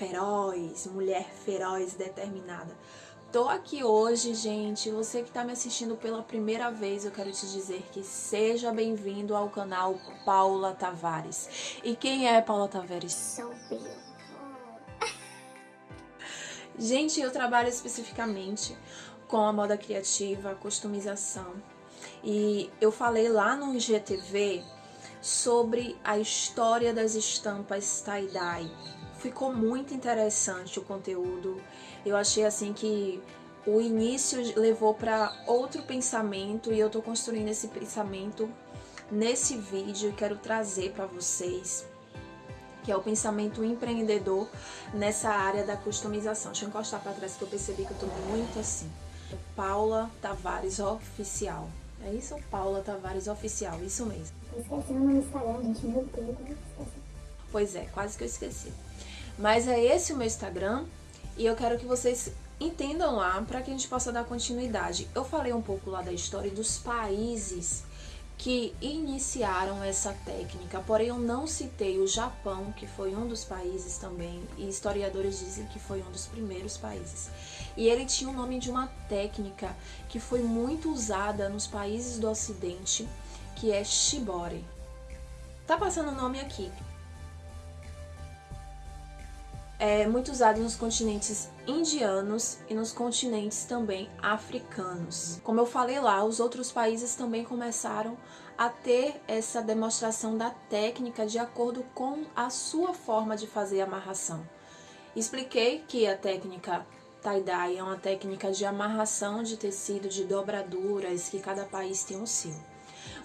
feroz, mulher feroz, determinada. Tô aqui hoje, gente. Você que tá me assistindo pela primeira vez, eu quero te dizer que seja bem-vindo ao canal Paula Tavares. E quem é Paula Tavares? Sou eu. Gente, eu trabalho especificamente com a moda criativa, a customização. E eu falei lá no IGTV sobre a história das estampas tie-dye. Ficou muito interessante o conteúdo. Eu achei assim que o início levou para outro pensamento e eu tô construindo esse pensamento nesse vídeo e quero trazer para vocês que é o pensamento empreendedor nessa área da customização. Deixa eu encostar para trás que eu percebi que eu tô muito assim. Paula Tavares Oficial. É isso? Paula Tavares Oficial, isso mesmo. No Instagram, gente. Meu Deus, esqueci. Pois é, quase que eu esqueci. Mas é esse o meu Instagram e eu quero que vocês entendam lá para que a gente possa dar continuidade. Eu falei um pouco lá da história dos países que iniciaram essa técnica, porém eu não citei o Japão, que foi um dos países também, e historiadores dizem que foi um dos primeiros países. E ele tinha o nome de uma técnica que foi muito usada nos países do ocidente, que é shibori. Tá passando o nome aqui, é muito usado nos continentes indianos e nos continentes também africanos. Como eu falei lá, os outros países também começaram a ter essa demonstração da técnica de acordo com a sua forma de fazer amarração. Expliquei que a técnica tie-dye é uma técnica de amarração de tecido, de dobraduras, que cada país tem o seu.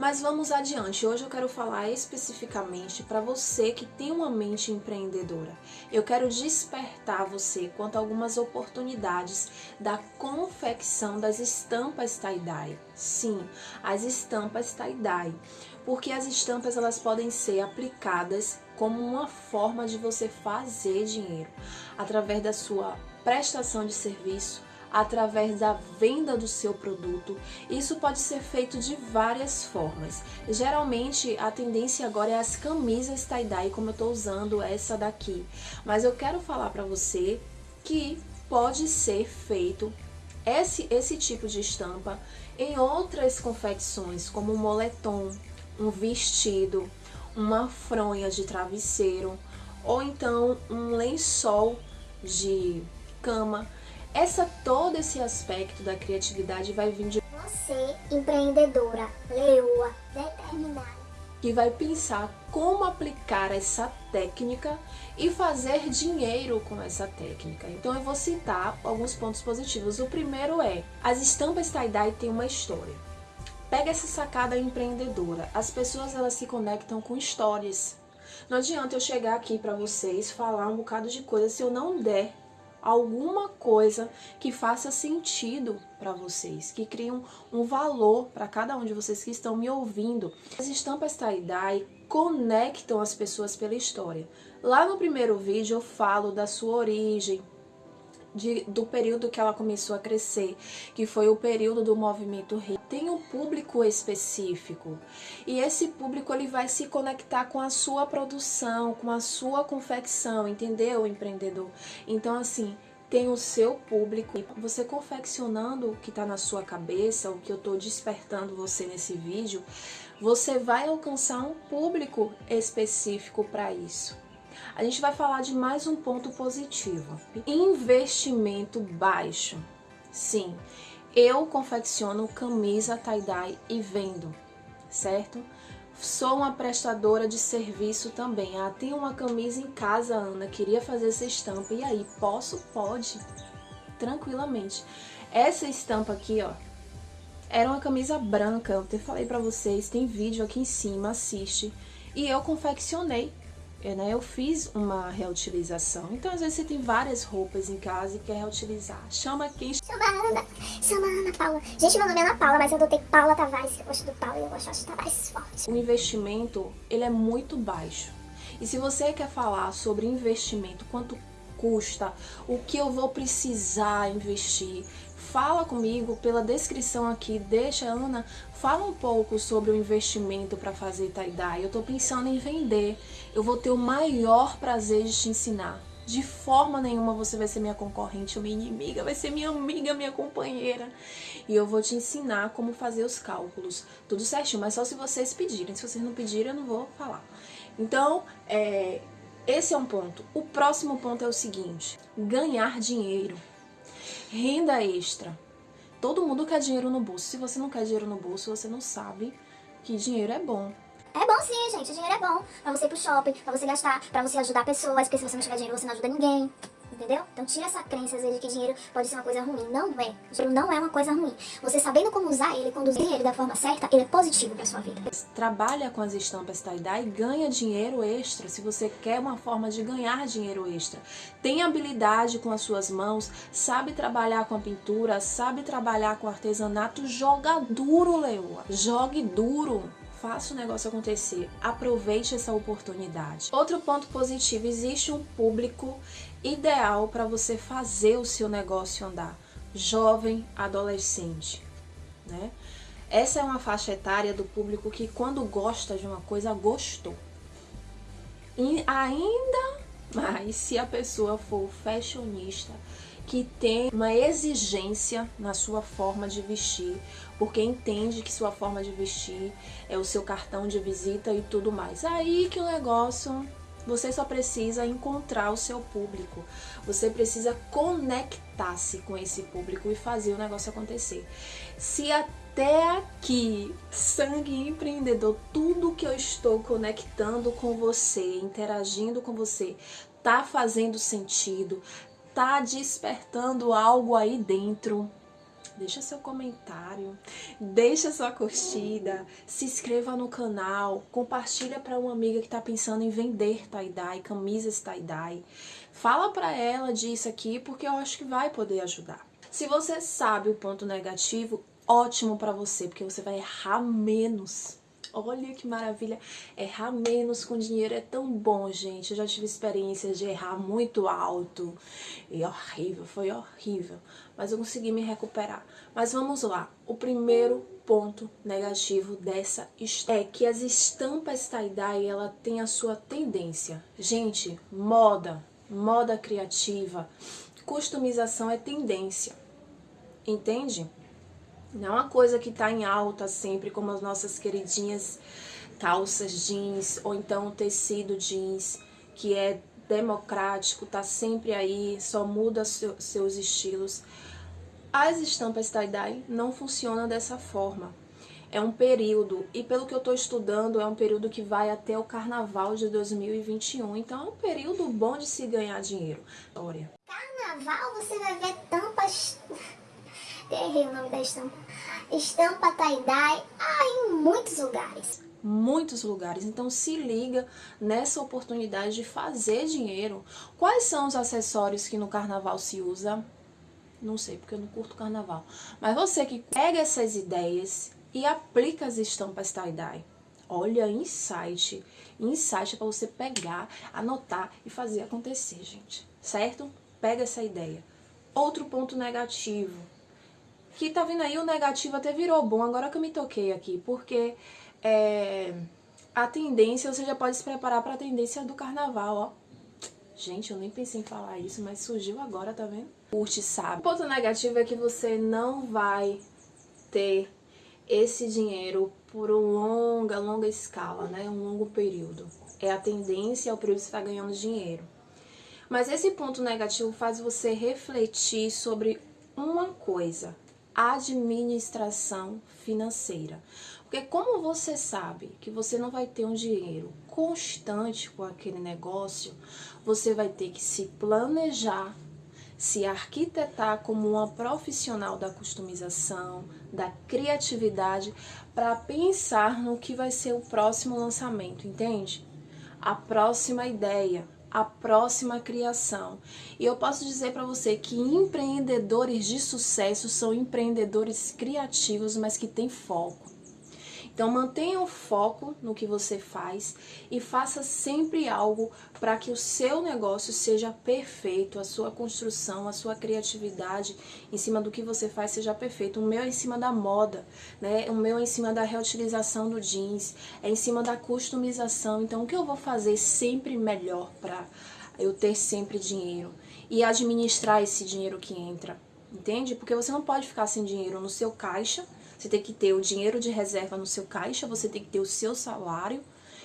Mas vamos adiante. Hoje eu quero falar especificamente para você que tem uma mente empreendedora. Eu quero despertar você quanto a algumas oportunidades da confecção das estampas tie-dye. Sim, as estampas tie-dye. Porque as estampas elas podem ser aplicadas como uma forma de você fazer dinheiro através da sua prestação de serviço, através da venda do seu produto. Isso pode ser feito de várias formas. Geralmente a tendência agora é as camisas tie-dye, como eu estou usando essa daqui. Mas eu quero falar para você que pode ser feito esse, esse tipo de estampa em outras confecções, como um moletom, um vestido, uma fronha de travesseiro, ou então um lençol de cama. Essa, todo esse aspecto da criatividade vai vir de você, empreendedora, leoa, determinada, que vai pensar como aplicar essa técnica e fazer dinheiro com essa técnica. Então eu vou citar alguns pontos positivos. O primeiro é, as estampas tie-dye têm uma história. Pega essa sacada empreendedora. As pessoas elas se conectam com histórias. Não adianta eu chegar aqui para vocês falar um bocado de coisa se eu não der alguma coisa que faça sentido para vocês, que crie um, valor para cada um de vocês que estão me ouvindo. As estampas tie-dye conectam as pessoas pela história. Lá no primeiro vídeo eu falo da sua origem, de, do período que ela começou a crescer, que foi o período do movimento. Tem um público específico e esse público ele vai se conectar com a sua produção, com a sua confecção, entendeu, empreendedor? Então, assim, tem o seu público. Você confeccionando o que está na sua cabeça, o que eu estou despertando você nesse vídeo, você vai alcançar um público específico para isso a gente vai falar de mais um ponto positivo. Investimento baixo. Sim, eu confecciono camisa tie-dye e vendo, certo? Sou uma prestadora de serviço também. Ah, tem uma camisa em casa, Ana, queria fazer essa estampa. E aí, posso? Pode. Tranquilamente. Essa estampa aqui, ó, era uma camisa branca. Eu até falei pra vocês, tem vídeo aqui em cima, assiste. E eu confeccionei é, né, eu fiz uma reutilização. Então, às vezes, você tem várias roupas em casa e quer reutilizar. Chama quem... Chama a Ana. Chama a Ana Paula. Gente, meu nome é Ana Paula, mas eu adotei Paula Tavares. Eu gosto do Paula e eu gosto de Tavares forte. O investimento, ele é muito baixo. E se você quer falar sobre investimento, quanto custa, o que eu vou precisar investir, fala comigo pela descrição aqui, deixa Ana, fala um pouco sobre o investimento para fazer tie-dye. Eu estou pensando em vender, eu vou ter o maior prazer de te ensinar. De forma nenhuma você vai ser minha concorrente ou minha inimiga, vai ser minha amiga, minha companheira. E eu vou te ensinar como fazer os cálculos, tudo certinho, mas só se vocês pedirem. Se vocês não pedirem, eu não vou falar. Então, é, esse é um ponto. O próximo ponto é o seguinte: ganhar dinheiro, renda extra. Todo mundo quer dinheiro no bolso. Se você não quer dinheiro no bolso, você não sabe que dinheiro é bom. É bom sim, gente. O dinheiro é bom. Pra você ir pro shopping, pra você gastar, pra você ajudar pessoas. Porque se você não tiver dinheiro, você não ajuda ninguém. Entendeu? Então tira essa crença às vezes de que dinheiro pode ser uma coisa ruim. Não é. Dinheiro não é uma coisa ruim. Você sabendo como usar ele, conduzir ele da forma certa, ele é positivo pra sua vida. Trabalha com as estampas tie-dye e ganha dinheiro extra. Se você quer uma forma de ganhar dinheiro extra. Tem habilidade com as suas mãos, sabe trabalhar com a pintura, sabe trabalhar com artesanato, joga duro, Leoa. Jogue duro faça o negócio acontecer, aproveite essa oportunidade. Outro ponto positivo, existe um público ideal para você fazer o seu negócio andar, jovem, adolescente, né? Essa é uma faixa etária do público que quando gosta de uma coisa, gostou. E ainda mais se a pessoa for fashionista, que tem uma exigência na sua forma de vestir, porque entende que sua forma de vestir é o seu cartão de visita e tudo mais. Aí que o negócio você só precisa encontrar o seu público. Você precisa conectar-se com esse público e fazer o negócio acontecer. Se até aqui, sangue empreendedor, tudo que eu estou conectando com você, interagindo com você, tá fazendo sentido, tá despertando algo aí dentro, deixa seu comentário, deixa sua curtida, se inscreva no canal, compartilha para uma amiga que está pensando em vender tie-dye, camisas tie-dye. Fala para ela disso aqui porque eu acho que vai poder ajudar. Se você sabe o ponto negativo, ótimo para você, porque você vai errar menos. Olha que maravilha, errar menos com dinheiro é tão bom, gente. Eu já tive experiências de errar muito alto e horrível, foi horrível. Mas eu consegui me recuperar. Mas vamos lá, o primeiro ponto negativo dessa é que as estampas tie-dye, ela tem a sua tendência. Gente, moda, moda criativa, customização é tendência, entende? Não é uma coisa que está em alta sempre, como as nossas queridinhas calças jeans, ou então o tecido jeans, que é democrático, tá sempre aí, só muda seu, seus estilos. As estampas tie-dye não funcionam dessa forma. É um período, e pelo que eu estou estudando, é um período que vai até o carnaval de 2021. Então é um período bom de se ganhar dinheiro. Olha. Carnaval você vai ver tampas Errei o nome da estampa. Estampa tie-dye ah, em muitos lugares. Muitos lugares. Então se liga nessa oportunidade de fazer dinheiro. Quais são os acessórios que no carnaval se usa? Não sei, porque eu não curto carnaval. Mas você que pega essas ideias e aplica as estampas tie-dye. Olha, insight. Insight é para você pegar, anotar e fazer acontecer, gente. Certo? Pega essa ideia. Outro ponto negativo que tá vindo aí o negativo até virou bom, agora que eu me toquei aqui, porque é, a tendência, você já pode se preparar para a tendência do carnaval, ó. Gente, eu nem pensei em falar isso, mas surgiu agora, tá vendo? Curte, sabe. O ponto negativo é que você não vai ter esse dinheiro por uma longa, longa escala, né? Um longo período. É a tendência ao período que você está ganhando dinheiro. Mas esse ponto negativo faz você refletir sobre uma coisa administração financeira. Porque como você sabe que você não vai ter um dinheiro constante com aquele negócio, você vai ter que se planejar, se arquitetar como uma profissional da customização, da criatividade, para pensar no que vai ser o próximo lançamento, entende? A próxima ideia, a próxima criação. E eu posso dizer para você que empreendedores de sucesso são empreendedores criativos, mas que têm foco. Então mantenha o foco no que você faz e faça sempre algo para que o seu negócio seja perfeito, a sua construção, a sua criatividade em cima do que você faz seja perfeito. O meu é em cima da moda, né? O meu é em cima da reutilização do jeans, é em cima da customização. Então o que eu vou fazer sempre melhor para eu ter sempre dinheiro e administrar esse dinheiro que entra, entende? Porque você não pode ficar sem dinheiro no seu caixa, você tem que ter o dinheiro de reserva no seu caixa, você tem que ter o seu salário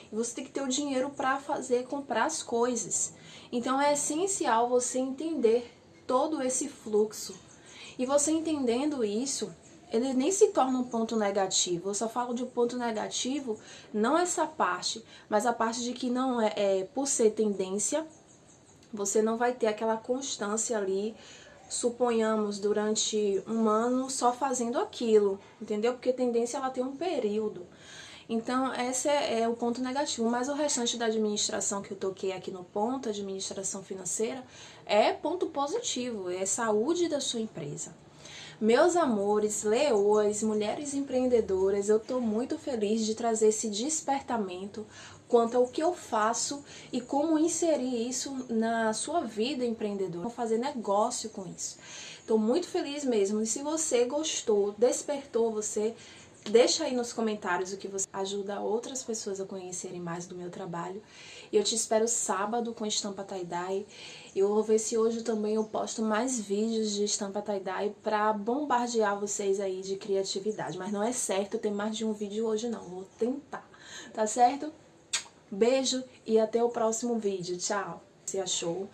e você tem que ter o dinheiro para fazer comprar as coisas. Então é essencial você entender todo esse fluxo. E você entendendo isso, ele nem se torna um ponto negativo. Eu só falo de um ponto negativo, não essa parte, mas a parte de que não é, é por ser tendência, você não vai ter aquela constância ali, suponhamos, durante um ano só fazendo aquilo, entendeu? Porque tendência ela tem um período. Então, esse é, é, o ponto negativo, mas o restante da administração que eu toquei aqui no ponto, administração financeira, é ponto positivo, é saúde da sua empresa. Meus amores, leoas, mulheres empreendedoras, eu estou muito feliz de trazer esse despertamento quanto ao que eu faço e como inserir isso na sua vida empreendedora, fazer negócio com isso. Estou muito feliz mesmo e se você gostou, despertou você, Deixa aí nos comentários o que você ajuda outras pessoas a conhecerem mais do meu trabalho. E eu te espero sábado com estampa tie-dye. Eu vou ver se hoje também eu posto mais vídeos de estampa tie-dye pra bombardear vocês aí de criatividade. Mas não é certo ter mais de um vídeo hoje não, vou tentar, tá certo? Beijo e até o próximo vídeo. Tchau! Se achou?